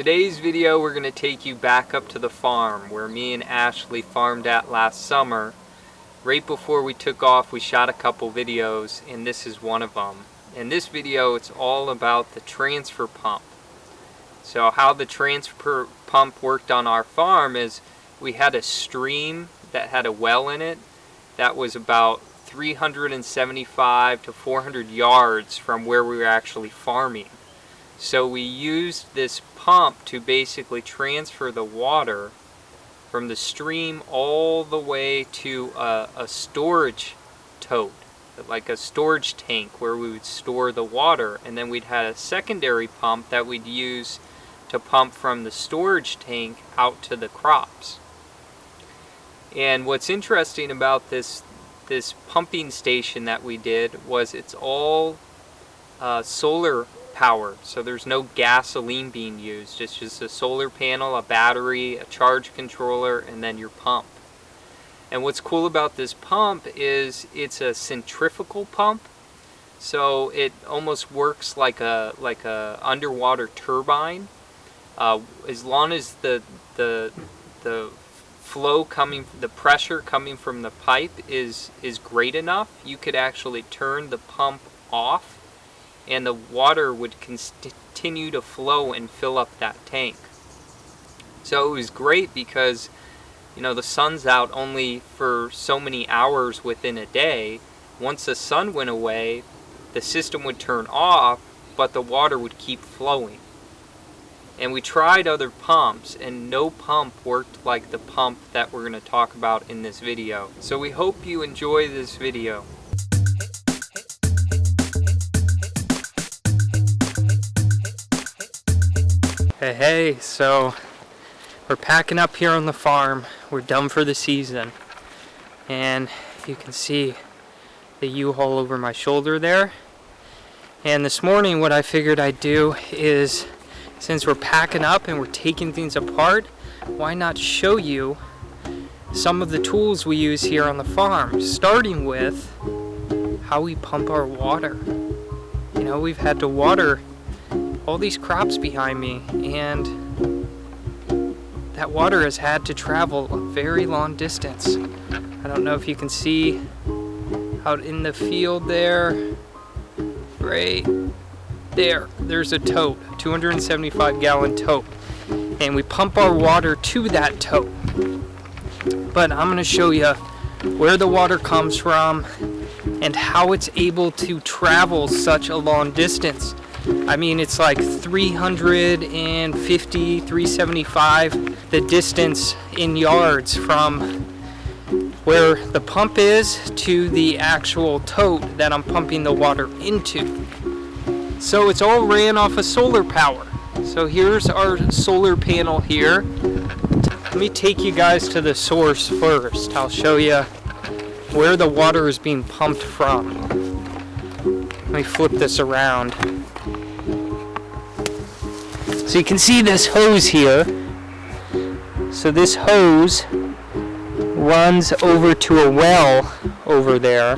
today's video we're going to take you back up to the farm where me and Ashley farmed at last summer. Right before we took off we shot a couple videos and this is one of them. In this video it's all about the transfer pump. So how the transfer pump worked on our farm is we had a stream that had a well in it that was about 375 to 400 yards from where we were actually farming. So we used this pump to basically transfer the water from the stream all the way to a, a storage tote, like a storage tank where we would store the water. And then we'd had a secondary pump that we'd use to pump from the storage tank out to the crops. And what's interesting about this this pumping station that we did was it's all uh, solar So there's no gasoline being used. It's just a solar panel, a battery, a charge controller, and then your pump. And what's cool about this pump is it's a centrifugal pump. So it almost works like a like a underwater turbine. Uh, as long as the the the flow coming, the pressure coming from the pipe is is great enough, you could actually turn the pump off and the water would continue to flow and fill up that tank. So it was great because you know the sun's out only for so many hours within a day. Once the sun went away, the system would turn off, but the water would keep flowing. And we tried other pumps and no pump worked like the pump that we're going to talk about in this video. So we hope you enjoy this video. Hey, hey, so we're packing up here on the farm. We're done for the season. And you can see the U-Haul over my shoulder there. And this morning what I figured I'd do is, since we're packing up and we're taking things apart, why not show you some of the tools we use here on the farm, starting with how we pump our water. You know, we've had to water all these crops behind me and that water has had to travel a very long distance. I don't know if you can see out in the field there, right there, there's a tote, 275 gallon tote. And we pump our water to that tote. But I'm gonna show you where the water comes from and how it's able to travel such a long distance. I mean, it's like 350, 375, the distance in yards from where the pump is to the actual tote that I'm pumping the water into. So it's all ran off of solar power. So here's our solar panel here. Let me take you guys to the source first. I'll show you where the water is being pumped from. Let me flip this around. So you can see this hose here. So this hose runs over to a well over there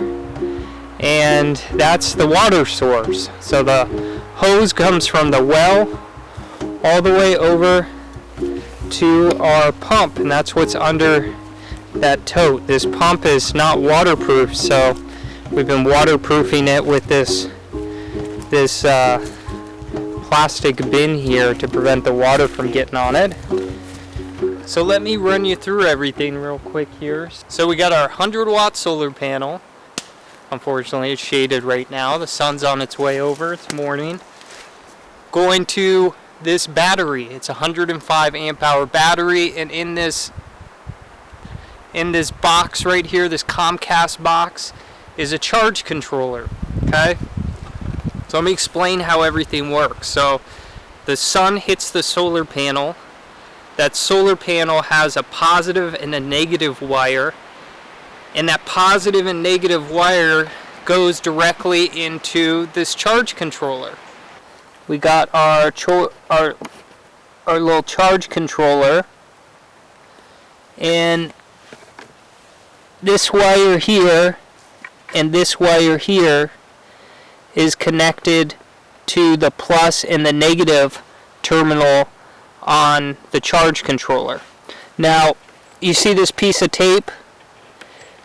and that's the water source. So the hose comes from the well all the way over to our pump and that's what's under that tote. This pump is not waterproof so we've been waterproofing it with this this uh, plastic bin here to prevent the water from getting on it. So let me run you through everything real quick here. So we got our 100 watt solar panel. Unfortunately it's shaded right now. The sun's on its way over. It's morning. Going to this battery. It's a 105 amp hour battery and in this in this box right here, this Comcast box, is a charge controller. Okay? So let me explain how everything works. So the sun hits the solar panel. That solar panel has a positive and a negative wire. And that positive and negative wire goes directly into this charge controller. We got our our our little charge controller and this wire here and this wire here is connected to the plus and the negative terminal on the charge controller. Now, you see this piece of tape?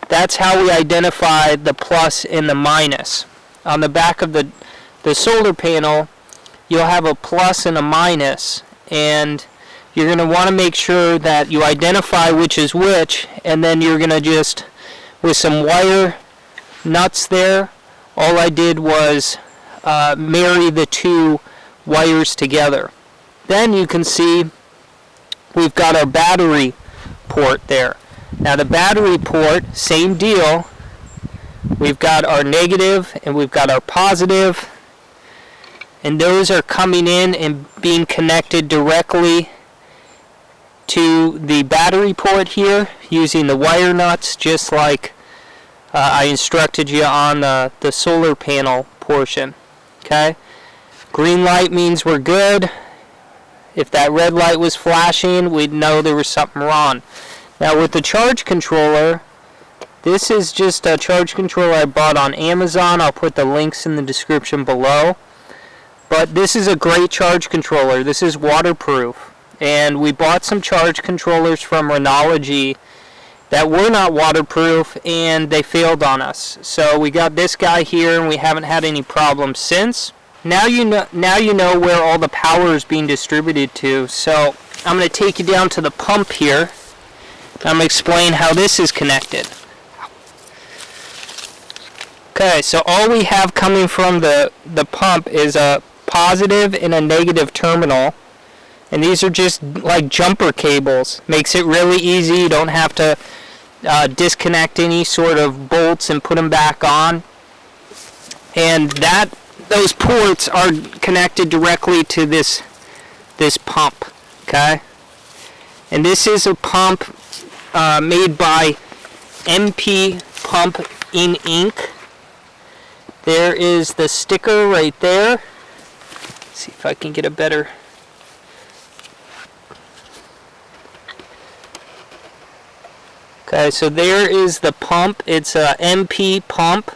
That's how we identify the plus and the minus. On the back of the, the solar panel, you'll have a plus and a minus, and you're going to want to make sure that you identify which is which, and then you're going to just, with some wire nuts there, all I did was uh, marry the two wires together. Then you can see we've got our battery port there. Now the battery port, same deal. We've got our negative and we've got our positive and those are coming in and being connected directly to the battery port here using the wire nuts just like uh, I instructed you on the, the solar panel portion okay? Green light means we're good. If that red light was flashing we'd know there was something wrong. Now with the charge controller this is just a charge controller I bought on Amazon. I'll put the links in the description below. But this is a great charge controller. This is waterproof. And we bought some charge controllers from Renology that were not waterproof and they failed on us. So we got this guy here and we haven't had any problems since. Now you know now you know where all the power is being distributed to. So I'm going to take you down to the pump here. I'm going to explain how this is connected. Okay, so all we have coming from the, the pump is a positive and a negative terminal and these are just like jumper cables makes it really easy you don't have to uh, disconnect any sort of bolts and put them back on and that those ports are connected directly to this this pump okay and this is a pump uh, made by MP Pump in Inc. There is the sticker right there. Let's see if I can get a better Okay, so there is the pump. It's a MP pump.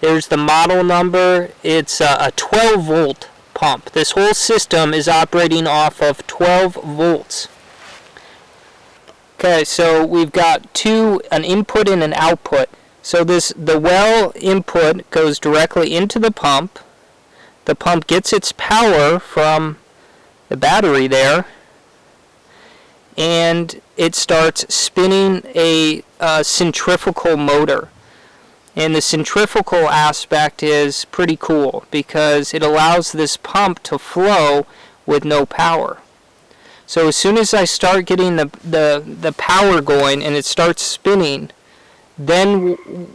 There's the model number. It's a, a 12 volt pump. This whole system is operating off of 12 volts. Okay, so we've got two, an input and an output. So this, the well input goes directly into the pump. The pump gets its power from the battery there and it starts spinning a uh, centrifugal motor. And the centrifugal aspect is pretty cool because it allows this pump to flow with no power. So as soon as I start getting the, the, the power going and it starts spinning, then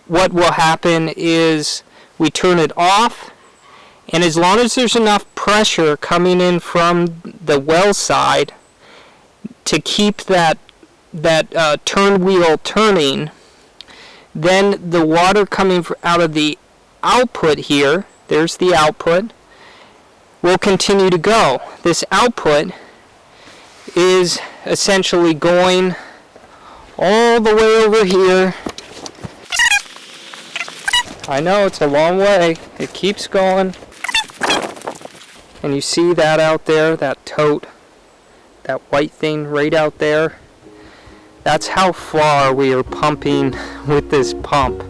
what will happen is we turn it off and as long as there's enough pressure coming in from the well side to keep that that uh, turn wheel turning then the water coming out of the output here there's the output will continue to go. This output is essentially going all the way over here. I know it's a long way. It keeps going. And you see that out there that tote that white thing right out there, that's how far we are pumping with this pump.